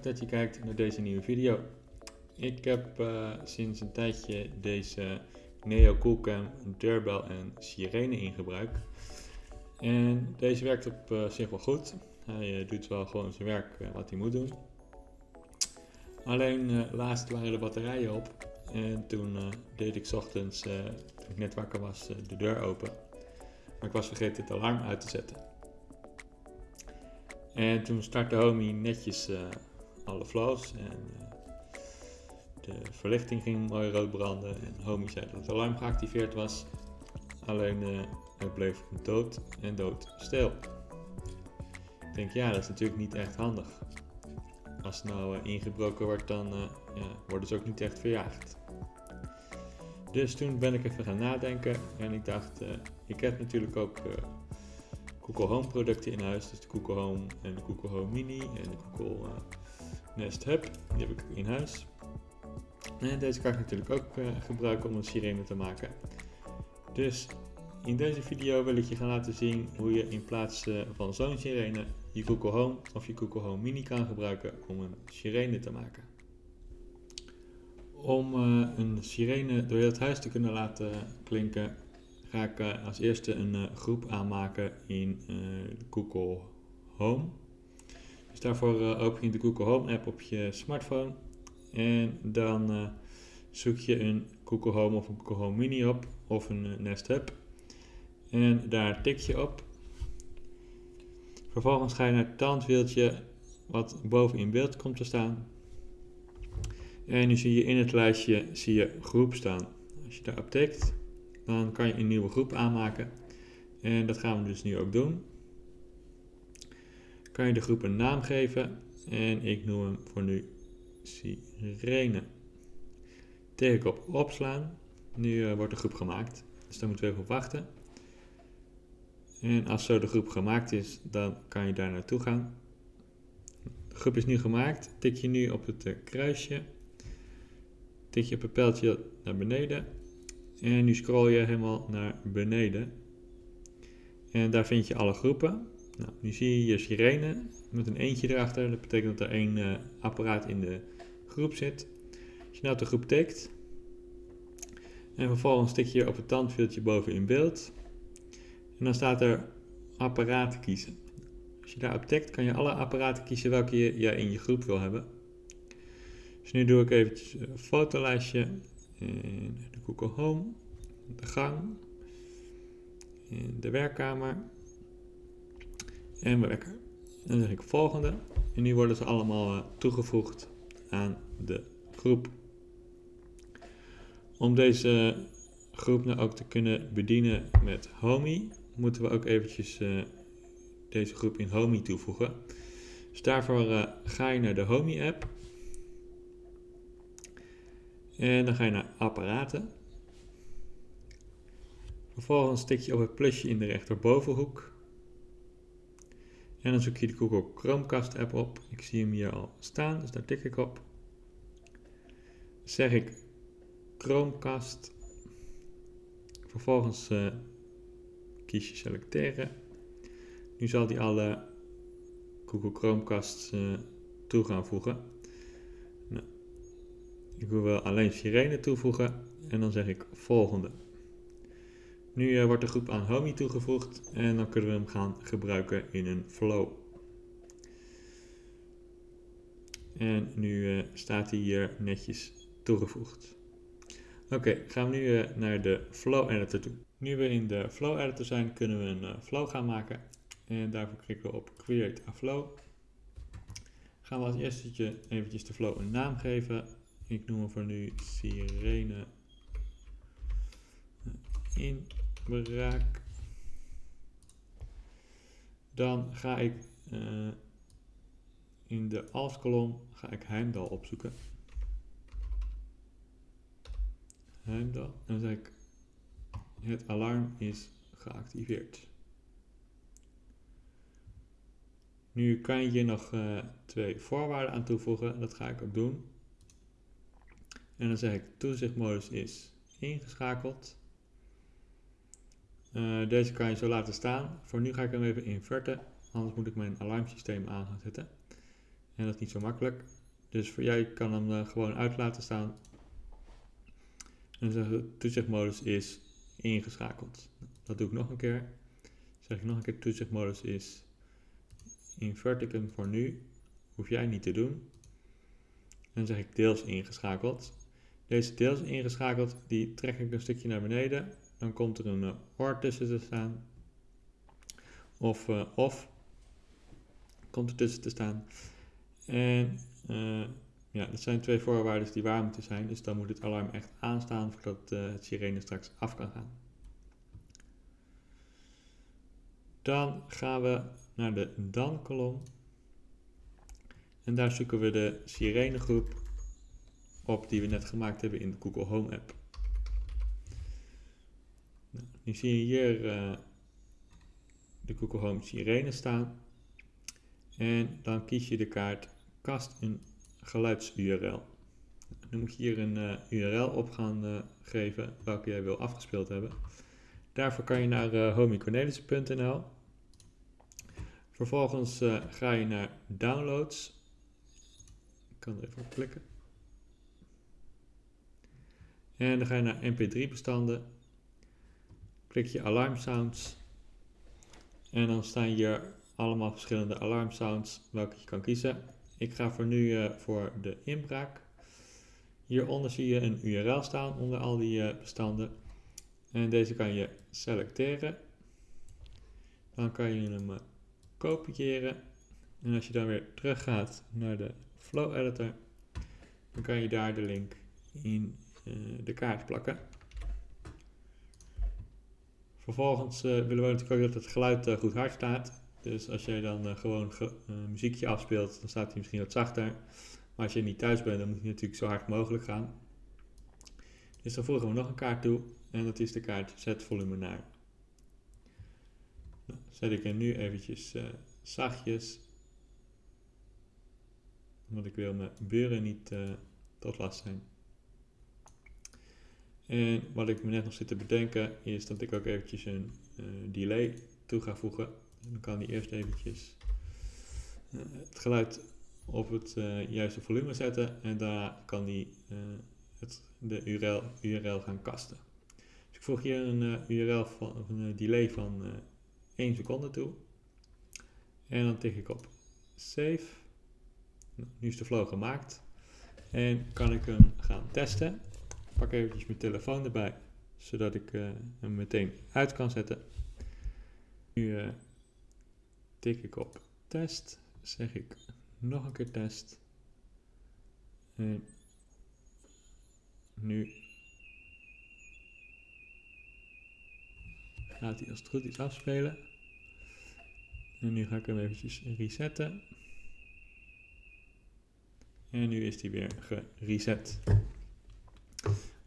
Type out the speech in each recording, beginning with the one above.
dat je kijkt naar deze nieuwe video. Ik heb uh, sinds een tijdje deze Neo Coolcam deurbel en sirene in gebruik. En deze werkt op uh, zich wel goed. Hij uh, doet wel gewoon zijn werk wat hij moet doen. Alleen laatst waren de batterijen op en toen deed ik ochtends, toen ik net wakker was, de deur open. Maar ik was vergeten het alarm uit te zetten. En toen startte Homie netjes alle en uh, de verlichting ging mooi rood branden en Homie zei dat het alarm geactiveerd was. Alleen het bleef dood en dood stil. Ik denk ja, dat is natuurlijk niet echt handig. Als het nou ingebroken wordt, dan ja, worden ze ook niet echt verjaagd. Dus toen ben ik even gaan nadenken en ik dacht, ik heb natuurlijk ook Google Home producten in huis. Dus de Google Home en de Google Home Mini en de Google Nest Hub. Die heb ik in huis. En deze kan ik natuurlijk ook uh, gebruiken om een sirene te maken. Dus in deze video wil ik je gaan laten zien hoe je in plaats uh, van zo'n sirene je Google Home of je Google Home Mini kan gebruiken om een sirene te maken. Om een sirene door het huis te kunnen laten klinken ga ik als eerste een groep aanmaken in Google Home. Dus daarvoor open je de Google Home app op je smartphone en dan zoek je een Google Home of een Google Home Mini op of een Nest Hub en daar tik je op. Vervolgens ga je naar het tandwieltje wat boven in beeld komt te staan. En nu zie je in het lijstje zie je groep staan. Als je daarop tikt, dan kan je een nieuwe groep aanmaken. En dat gaan we dus nu ook doen. Kan je de groep een naam geven en ik noem hem voor nu Sirene. Ik op opslaan. Nu uh, wordt de groep gemaakt. Dus daar moeten we even op wachten. En als zo de groep gemaakt is, dan kan je daar naartoe gaan. De groep is nu gemaakt. Tik je nu op het uh, kruisje. Tik je op het pijltje naar beneden en nu scroll je helemaal naar beneden. En daar vind je alle groepen. Nou, nu zie je je sirene met een eentje erachter. Dat betekent dat er één uh, apparaat in de groep zit. Als je nou de groep tikt. En vervolgens tik je op het tandwieltje boven in beeld. En dan staat er apparaten kiezen. Als je daarop tikt kan je alle apparaten kiezen welke je in je groep wil hebben. Dus nu doe ik eventjes een fotolijstje en de Google Home, de gang, en de werkkamer en mijn wekker. Dan zeg ik volgende en nu worden ze allemaal eh, toegevoegd aan de groep. Om deze groep nou ook te kunnen bedienen met Homey, moeten we ook eventjes uh, deze groep in Homey toevoegen. Dus daarvoor ga je naar de Homey app en dan ga je naar apparaten. Vervolgens tik je op het plusje in de rechterbovenhoek. En dan zoek je de Google Chromecast app op. Ik zie hem hier al staan, dus daar tik ik op. Zeg ik Chromecast. Vervolgens uh, kies je selecteren. Nu zal die alle Google Chromecasts uh, toe gaan voegen. Ik wil alleen sirene toevoegen en dan zeg ik volgende. Nu uh, wordt de groep aan Homey toegevoegd en dan kunnen we hem gaan gebruiken in een flow. En nu uh, staat hij hier netjes toegevoegd. Oké, gaan we nu uh, naar de flow editor toe. Nu we in de flow editor zijn, kunnen we een flow gaan maken. En daarvoor klikken we op create a flow. Gaan we als eerste eventjes de flow een naam geven ik noem hem voor nu sirene inbraak. Dan ga ik uh, in de als kolom ga ik Heimdal opzoeken. Heimdal. En dan zeg ik het alarm is geactiveerd. Nu kan je nog uh, twee voorwaarden aan toevoegen. Dat ga ik ook doen. En dan zeg ik toezichtmodus is ingeschakeld. Uh, deze kan je zo laten staan. Voor nu ga ik hem even inverten, anders moet ik mijn alarmsysteem aan zetten. En dat is niet zo makkelijk. Dus voor jij kan hem uh, gewoon uit laten staan. En de toezichtmodus is ingeschakeld. Dat doe ik nog een keer. Zeg ik nog een keer, toezichtmodus is inverticum voor nu. Hoef jij niet te doen. En dan zeg ik deels ingeschakeld. Deze deels ingeschakeld, die trek ik een stukje naar beneden. Dan komt er een uh, OR tussen te staan. Of uh, of komt er tussen te staan. En uh, ja, dat zijn twee voorwaarden die waar moeten zijn. Dus dan moet het alarm echt aanstaan voordat het sirene straks af kan gaan. Dan gaan we naar de dan-kolom. En daar zoeken we de sirenegroep op die we net gemaakt hebben in de Google Home app. Nu zie je hier uh, de Google Home sirene staan. En dan kies je de kaart kast een geluids-URL. Dan moet je hier een uh, URL op gaan uh, geven welke jij wil afgespeeld hebben. Daarvoor kan je naar uh. Vervolgens ga je naar downloads. Ik kan er even op klikken. En dan ga je naar mp3 bestanden. Klik je alarm sounds. En dan staan hier allemaal verschillende alarm sounds welke je kan kiezen. Ik ga voor nu uh, voor de inbraak. Hieronder zie je een URL staan onder al die uh, bestanden. En deze kan je selecteren. Dan kan je hem uh, kopiëren. En als je dan weer terug gaat naar de Flow Editor, dan kan je daar de link in de kaart plakken. Vervolgens willen we natuurlijk ook dat het geluid goed hard staat. Dus als jij dan uh, gewoon ge, muziekje afspeelt, dan staat hij misschien wat zachter. Maar als je niet thuis bent, dan moet hij natuurlijk zo hard mogelijk gaan. Dus dan voegen we nog een kaart toe. En dat is de kaart zet volume naar. Nou, zet ik er nu eventjes zachtjes. Want ik wil mijn buren niet tot last zijn. En wat ik me net nog zit te bedenken is dat ik ook eventjes een delay toe ga voegen. Dan kan hij eerst eventjes uh, het geluid op het uh, juiste volume zetten en daarna kan uh, het, de URL, URL gaan kasten. Dus ik voeg hier een URL van een delay van 1 seconde toe. En dan tik ik op save. Nou, nu is de flow gemaakt. En kan ik hem gaan testen. Pak eventjes mijn telefoon erbij, zodat ik hem meteen uit kan zetten. Nu tik ik op test, zeg ik nog een keer test. En nu gaat hij als het goed is afspelen. En nu ga ik hem eventjes resetten. En nu is hij weer gereset.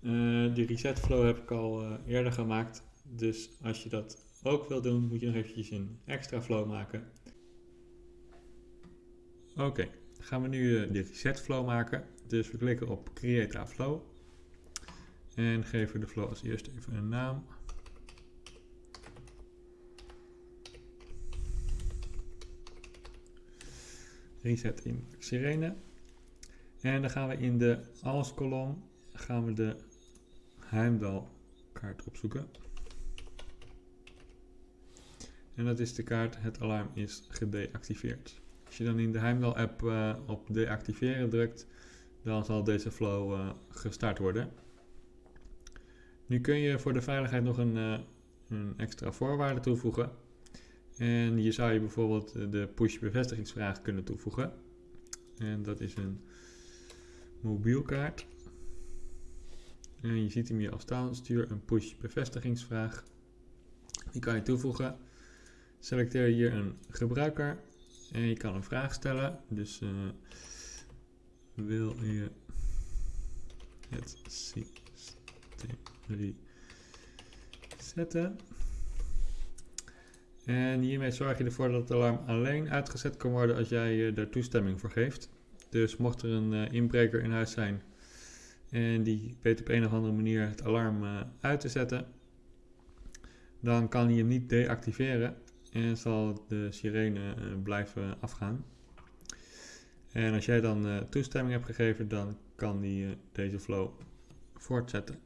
Uh, die reset flow heb ik al uh, eerder gemaakt. Dus als je dat ook wil doen, moet je nog eventjes een extra flow maken. Oké, gaan we nu uh, de reset flow maken. Dus we klikken op Create a Flow. En geven de flow als eerste even een naam. Reset in Sirene. En dan gaan we in de als kolom gaan we de Heimdal kaart opzoeken. En dat is de kaart het alarm is gedeactiveerd. Als je dan in de Heimdal app uh, op deactiveren drukt, dan zal deze flow uh, gestart worden. Nu kun je voor de veiligheid nog een, uh, een extra voorwaarde toevoegen. En hier zou je bijvoorbeeld de push bevestigingsvraag kunnen toevoegen. En dat is een mobielkaart. En je ziet hem hier al staan, stuur een push bevestigingsvraag. Die kan je toevoegen. Selecteer hier een gebruiker en je kan een vraag stellen. Dus uh, wil je het systeem resetten? En hiermee zorg je ervoor dat het alarm alleen uitgezet kan worden als jij er toestemming voor geeft. Dus mocht er een uh, inbreker in huis zijn en die weet op een of andere manier het alarm uit te zetten, dan kan hij hem niet deactiveren en zal de sirene uh, blijven afgaan. En als jij dan uh, toestemming hebt gegeven, dan kan die deze flow voortzetten.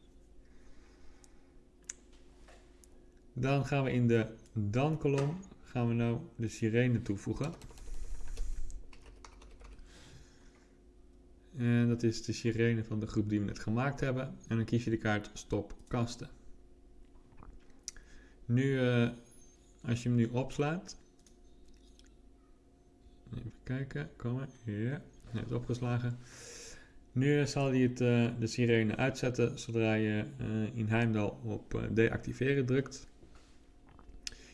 Dan gaan we in de dan kolom gaan we nou de sirene toevoegen. En dat is de sirene van de groep die we net gemaakt hebben. En dan kies je de kaart stop kasten. Nu, uh, als je hem nu opslaat. Even kijken, komen. Ja, net opgeslagen. Nu zal hij het, uh, de sirene uitzetten zodra je in Heimdal op deactiveren drukt.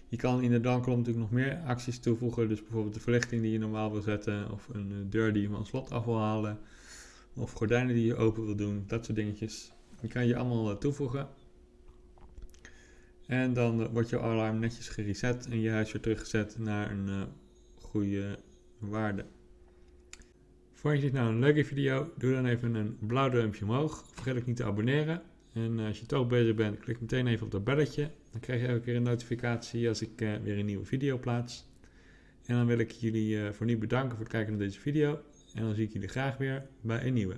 Je kan in de downkolom natuurlijk nog meer acties toevoegen. Dus bijvoorbeeld de verlichting die je normaal wil zetten. Of een deur die je van slot af wil halen. Of gordijnen die je open wil doen. Dat soort dingetjes. Die kan je allemaal toevoegen. En dan wordt je alarm netjes gereset en je huis weer teruggezet naar een uh, goede waarde. Vond je dit nou een leuke video? Doe dan even een blauw duimpje omhoog. Vergeet ook niet te abonneren. En als je toch bezig bent, klik meteen even op dat belletje. Dan krijg je elke keer een notificatie als ik weer een nieuwe video plaats. En dan wil ik jullie voor nu bedanken voor het kijken naar deze video. En dan zie ik jullie graag weer bij een nieuwe.